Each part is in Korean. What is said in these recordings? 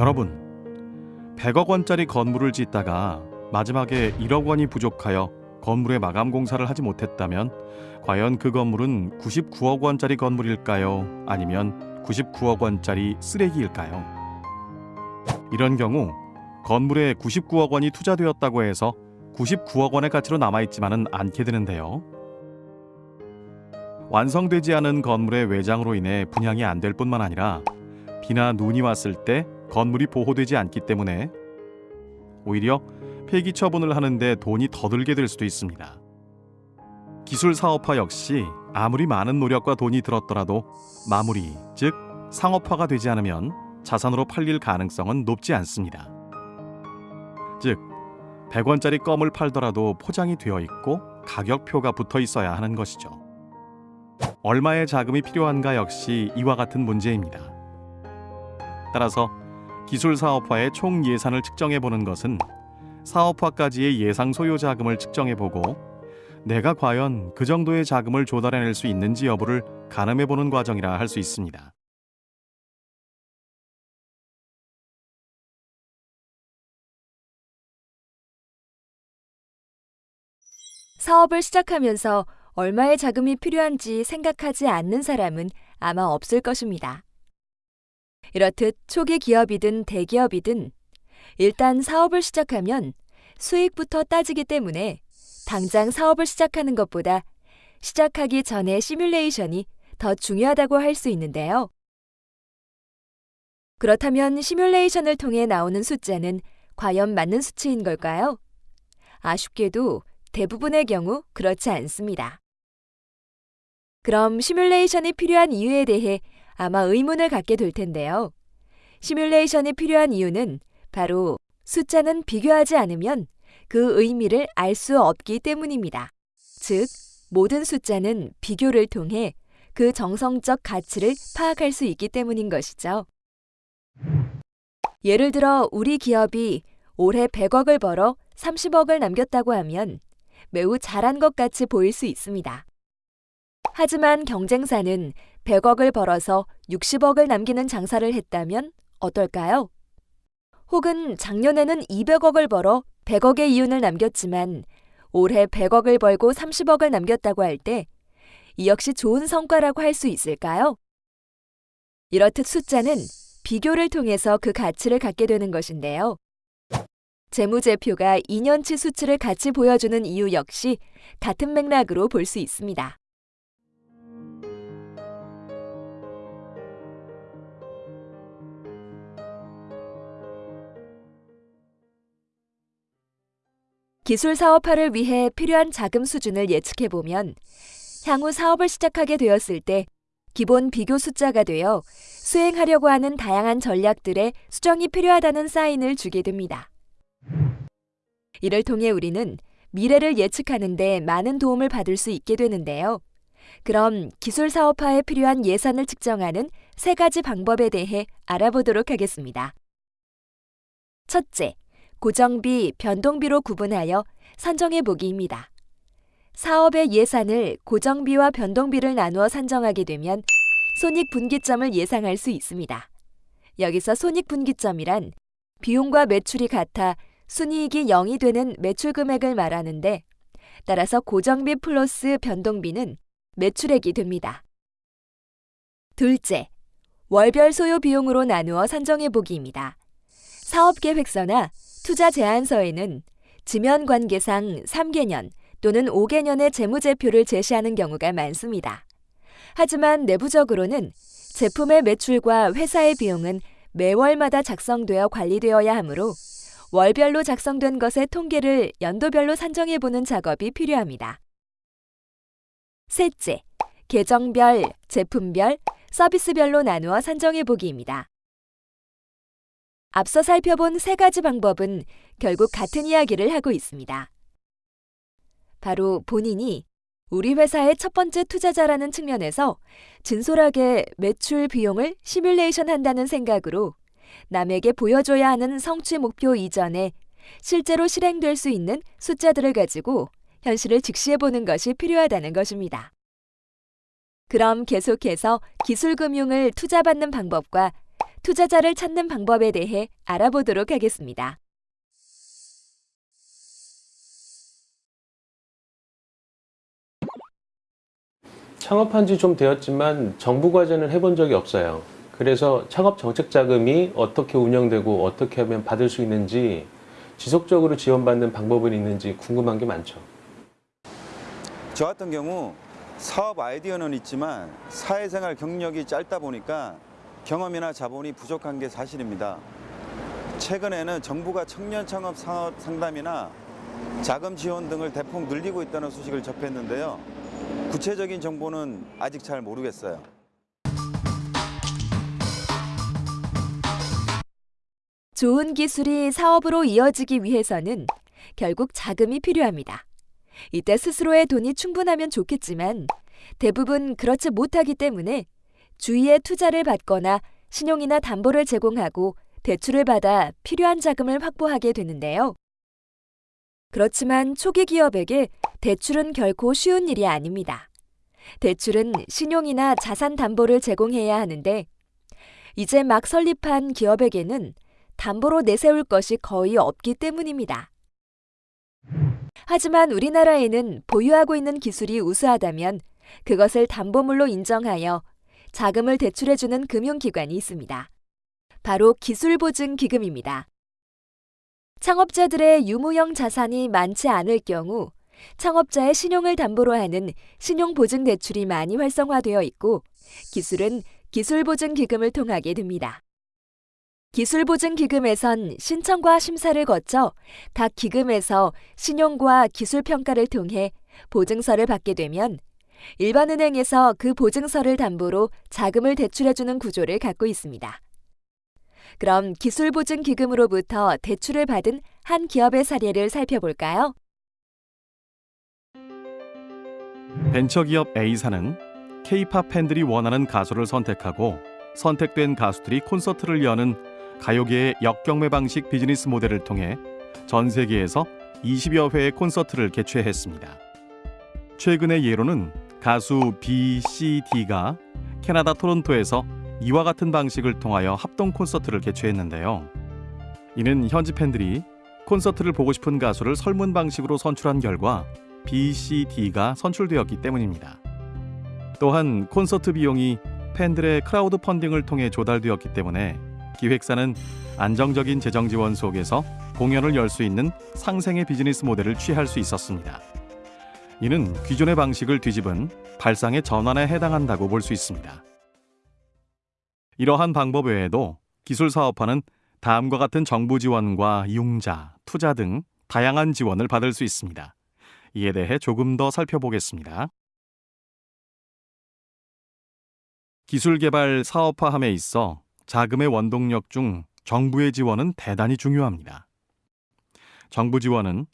여러분, 100억 원짜리 건물을 짓다가 마지막에 1억 원이 부족하여 건물의 마감 공사를 하지 못했다면 과연 그 건물은 99억 원짜리 건물일까요? 아니면 99억 원짜리 쓰레기일까요? 이런 경우 건물에 99억 원이 투자되었다고 해서 99억 원의 가치로 남아있지만은 않게 되는데요. 완성되지 않은 건물의 외장으로 인해 분양이 안 될 뿐만 아니라 비나 눈이 왔을 때 건물이 보호되지 않기 때문에 오히려 폐기 처분을 하는데 돈이 더 들게 될 수도 있습니다. 기술 사업화 역시 아무리 많은 노력과 돈이 들었더라도 마무리, 즉 상업화가 되지 않으면 자산으로 팔릴 가능성은 높지 않습니다. 즉 100원짜리 껌을 팔더라도 포장이 되어 있고 가격표가 붙어 있어야 하는 것이죠. 얼마의 자금이 필요한가 역시 이와 같은 문제입니다. 따라서 기술 사업화의 총 예산을 측정해 보는 것은 사업화까지의 예상 소요 자금을 측정해 보고 내가 과연 그 정도의 자금을 조달해낼 수 있는지 여부를 가늠해 보는 과정이라 할 수 있습니다. 사업을 시작하면서 얼마의 자금이 필요한지 생각하지 않는 사람은 아마 없을 것입니다. 이렇듯 초기 기업이든 대기업이든 일단 사업을 시작하면 수익부터 따지기 때문에 당장 사업을 시작하는 것보다 시작하기 전에 시뮬레이션이 더 중요하다고 할 수 있는데요. 그렇다면 시뮬레이션을 통해 나오는 숫자는 과연 맞는 수치인 걸까요? 아쉽게도 대부분의 경우 그렇지 않습니다. 그럼 시뮬레이션이 필요한 이유에 대해 아마 의문을 갖게 될 텐데요. 시뮬레이션이 필요한 이유는 바로 숫자는 비교하지 않으면 그 의미를 알 수 없기 때문입니다. 즉, 모든 숫자는 비교를 통해 그 정성적 가치를 파악할 수 있기 때문인 것이죠. 예를 들어 우리 기업이 올해 100억을 벌어 30억을 남겼다고 하면 매우 잘한 것 같이 보일 수 있습니다. 하지만 경쟁사는 100억을 벌어서 60억을 남기는 장사를 했다면 어떨까요? 혹은 작년에는 200억을 벌어 100억의 이윤을 남겼지만 올해 100억을 벌고 30억을 남겼다고 할 때 이 역시 좋은 성과라고 할 수 있을까요? 이렇듯 숫자는 비교를 통해서 그 가치를 갖게 되는 것인데요. 재무제표가 2년치 수치를 같이 보여주는 이유 역시 같은 맥락으로 볼 수 있습니다. 기술 사업화를 위해 필요한 자금 수준을 예측해 보면 향후 사업을 시작하게 되었을 때 기본 비교 숫자가 되어 수행하려고 하는 다양한 전략들의 수정이 필요하다는 사인을 주게 됩니다. 이를 통해 우리는 미래를 예측하는 데 많은 도움을 받을 수 있게 되는데요. 그럼 기술 사업화에 필요한 예산을 측정하는 세 가지 방법에 대해 알아보도록 하겠습니다. 첫째, 고정비, 변동비로 구분하여 산정해 보기입니다. 사업의 예산을 고정비와 변동비를 나누어 산정하게 되면 손익분기점을 예상할 수 있습니다. 여기서 손익분기점이란 비용과 매출이 같아 순이익이 0이 되는 매출 금액을 말하는데 따라서 고정비 플러스 변동비는 매출액이 됩니다. 둘째, 월별 소요 비용으로 나누어 산정해 보기입니다. 사업 계획서나 투자 제안서에는 지면 관계상 3개년 또는 5개년의 재무제표를 제시하는 경우가 많습니다. 하지만 내부적으로는 제품의 매출과 회사의 비용은 매월마다 작성되어 관리되어야 하므로 월별로 작성된 것의 통계를 연도별로 산정해 보는 작업이 필요합니다. 셋째, 계정별, 제품별, 서비스별로 나누어 산정해 보기입니다. 앞서 살펴본 세 가지 방법은 결국 같은 이야기를 하고 있습니다. 바로 본인이 우리 회사의 첫 번째 투자자라는 측면에서 진솔하게 매출 비용을 시뮬레이션 한다는 생각으로 남에게 보여줘야 하는 성취 목표 이전에 실제로 실행될 수 있는 숫자들을 가지고 현실을 직시해 보는 것이 필요하다는 것입니다. 그럼 계속해서 기술금융을 투자받는 방법과 투자자를 찾는 방법에 대해 알아보도록 하겠습니다. 창업한 지 좀 되었지만 정부 과제는 해본 적이 없어요. 그래서 창업 정책 자금이 어떻게 운영되고 어떻게 하면 받을 수 있는지 지속적으로 지원받는 방법은 있는지 궁금한 게 많죠. 저 같은 경우 사업 아이디어는 있지만 사회생활 경력이 짧다 보니까 경험이나 자본이 부족한 게 사실입니다. 최근에는 정부가 청년 창업 사업 상담이나 자금 지원 등을 대폭 늘리고 있다는 소식을 접했는데요. 구체적인 정보는 아직 잘 모르겠어요. 좋은 기술이 사업으로 이어지기 위해서는 결국 자금이 필요합니다. 이때 스스로의 돈이 충분하면 좋겠지만 대부분 그렇지 못하기 때문에 주위에 투자를 받거나 신용이나 담보를 제공하고 대출을 받아 필요한 자금을 확보하게 되는데요. 그렇지만 초기 기업에게 대출은 결코 쉬운 일이 아닙니다. 대출은 신용이나 자산 담보를 제공해야 하는데 이제 막 설립한 기업에게는 담보로 내세울 것이 거의 없기 때문입니다. 하지만 우리나라에는 보유하고 있는 기술이 우수하다면 그것을 담보물로 인정하여 자금을 대출해주는 금융기관이 있습니다. 바로 기술보증기금입니다. 창업자들의 유무형 자산이 많지 않을 경우 창업자의 신용을 담보로 하는 신용보증대출이 많이 활성화되어 있고 기술은 기술보증기금을 통하게 됩니다. 기술보증기금에선 신청과 심사를 거쳐 각 기금에서 신용과 기술평가를 통해 보증서를 받게 되면 일반 은행에서 그 보증서를 담보로 자금을 대출해주는 구조를 갖고 있습니다. 그럼 기술보증기금으로부터 대출을 받은 한 기업의 사례를 살펴볼까요? 벤처기업 A사는 K-팝 팬들이 원하는 가수를 선택하고 선택된 가수들이 콘서트를 여는 가요계의 역경매 방식 비즈니스 모델을 통해 전 세계에서 20여 회의 콘서트를 개최했습니다. 최근의 예로는 가수 B, C, D가 캐나다 토론토에서 이와 같은 방식을 통하여 합동 콘서트를 개최했는데요. 이는 현지 팬들이 콘서트를 보고 싶은 가수를 설문 방식으로 선출한 결과 B, C, D가 선출되었기 때문입니다. 또한 콘서트 비용이 팬들의 크라우드 펀딩을 통해 조달되었기 때문에 기획사는 안정적인 재정 지원 속에서 공연을 열 수 있는 상생의 비즈니스 모델을 취할 수 있었습니다. 이는 기존의 방식을 뒤집은 발상의 전환에 해당한다고 볼 수 있습니다. 이러한 방법 외에도 기술 사업화는 다음과 같은 정부 지원과 융자, 투자 등 다양한 지원을 받을 수 있습니다. 이에 대해 조금 더 살펴보겠습니다. 기술 개발 사업화함에 있어 자금의 원동력 중 정부의 지원은 대단히 중요합니다. 정부 지원은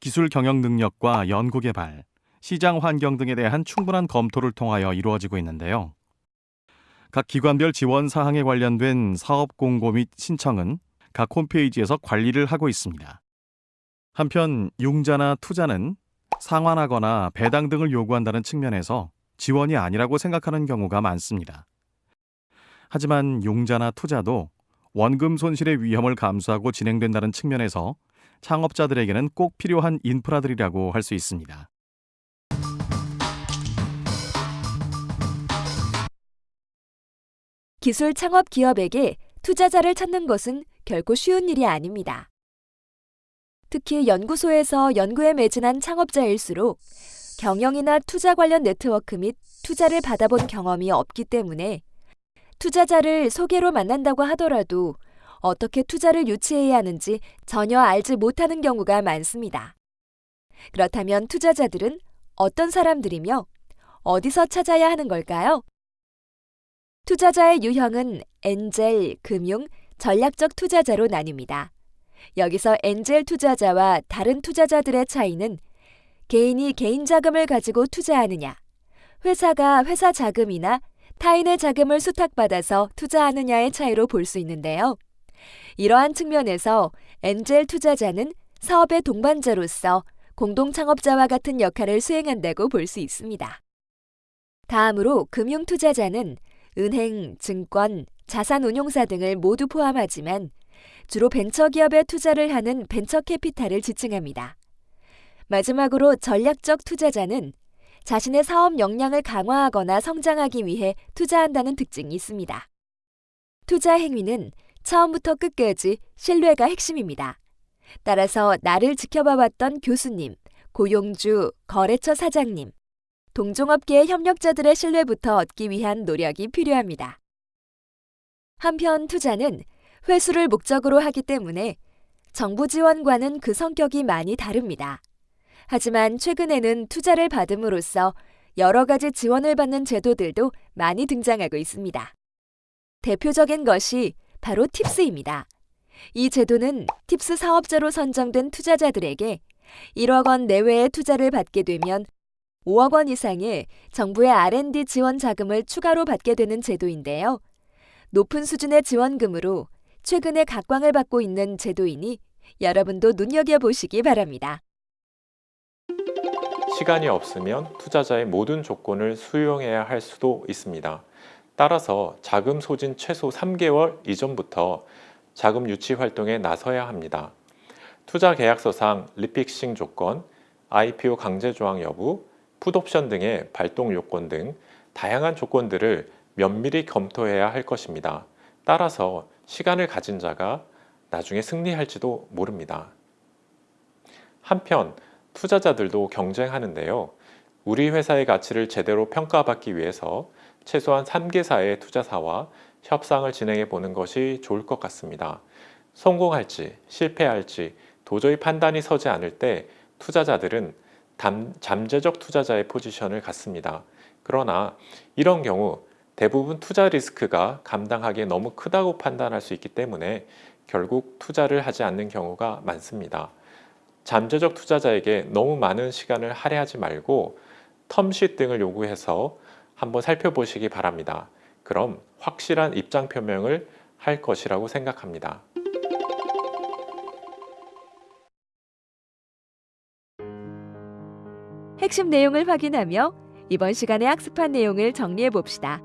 기술 경영 능력과 연구 개발, 시장 환경 등에 대한 충분한 검토를 통하여 이루어지고 있는데요. 각 기관별 지원 사항에 관련된 사업 공고 및 신청은 각 홈페이지에서 관리를 하고 있습니다. 한편 융자나 투자는 상환하거나 배당 등을 요구한다는 측면에서 지원이 아니라고 생각하는 경우가 많습니다. 하지만 융자나 투자도 원금 손실의 위험을 감수하고 진행된다는 측면에서 창업자들에게는 꼭 필요한 인프라들이라고 할 수 있습니다. 기술 창업 기업에게 투자자를 찾는 것은 결코 쉬운 일이 아닙니다. 특히 연구소에서 연구에 매진한 창업자일수록 경영이나 투자 관련 네트워크 및 투자를 받아본 경험이 없기 때문에 투자자를 소개로 만난다고 하더라도 어떻게 투자를 유치해야 하는지 전혀 알지 못하는 경우가 많습니다. 그렇다면 투자자들은 어떤 사람들이며 어디서 찾아야 하는 걸까요? 투자자의 유형은 엔젤, 금융, 전략적 투자자로 나뉩니다. 여기서 엔젤 투자자와 다른 투자자들의 차이는 개인이 개인 자금을 가지고 투자하느냐, 회사가 회사 자금이나 타인의 자금을 수탁받아서 투자하느냐의 차이로 볼 수 있는데요. 이러한 측면에서 엔젤 투자자는 사업의 동반자로서 공동 창업자와 같은 역할을 수행한다고 볼 수 있습니다. 다음으로 금융 투자자는 은행, 증권, 자산운용사 등을 모두 포함하지만 주로 벤처기업에 투자를 하는 벤처캐피탈을 지칭합니다. 마지막으로 전략적 투자자는 자신의 사업 역량을 강화하거나 성장하기 위해 투자한다는 특징이 있습니다. 투자 행위는 처음부터 끝까지 신뢰가 핵심입니다. 따라서 나를 지켜봐왔던 교수님, 고용주, 거래처 사장님, 동종업계의 협력자들의 신뢰부터 얻기 위한 노력이 필요합니다. 한편 투자는 회수를 목적으로 하기 때문에 정부 지원과는 그 성격이 많이 다릅니다. 하지만 최근에는 투자를 받음으로써 여러 가지 지원을 받는 제도들도 많이 등장하고 있습니다. 대표적인 것이 바로 팁스입니다. 이 제도는 팁스 사업자로 선정된 투자자들에게 1억 원 내외의 투자를 받게 되면 5억 원 이상의 정부의 R&D 지원 자금을 추가로 받게 되는 제도인데요. 높은 수준의 지원금으로 최근에 각광을 받고 있는 제도이니 여러분도 눈여겨보시기 바랍니다. 시간이 없으면 투자자의 모든 조건을 수용해야 할 수도 있습니다. 따라서 자금 소진 최소 3개월 이전부터 자금 유치 활동에 나서야 합니다. 투자 계약서상 리픽싱 조건, IPO 강제 조항 여부, 풋옵션 등의 발동 요건 등 다양한 조건들을 면밀히 검토해야 할 것입니다. 따라서 시간을 가진 자가 나중에 승리할지도 모릅니다. 한편 투자자들도 경쟁하는데요. 우리 회사의 가치를 제대로 평가받기 위해서 최소한 3개사의 투자사와 협상을 진행해 보는 것이 좋을 것 같습니다. 성공할지 실패할지 도저히 판단이 서지 않을 때 투자자들은 담, 잠재적 투자자의 포지션을 갖습니다. 그러나 이런 경우 대부분 투자 리스크가 감당하기에 너무 크다고 판단할 수 있기 때문에 결국 투자를 하지 않는 경우가 많습니다. 잠재적 투자자에게 너무 많은 시간을 할애하지 말고 텀쉿 등을 요구해서 한번 살펴보시기 바랍니다. 그럼 확실한 입장 표명을 할 것이라고 생각합니다. 핵심 내용을 확인하며 이번 시간에 학습한 내용을 정리해 봅시다.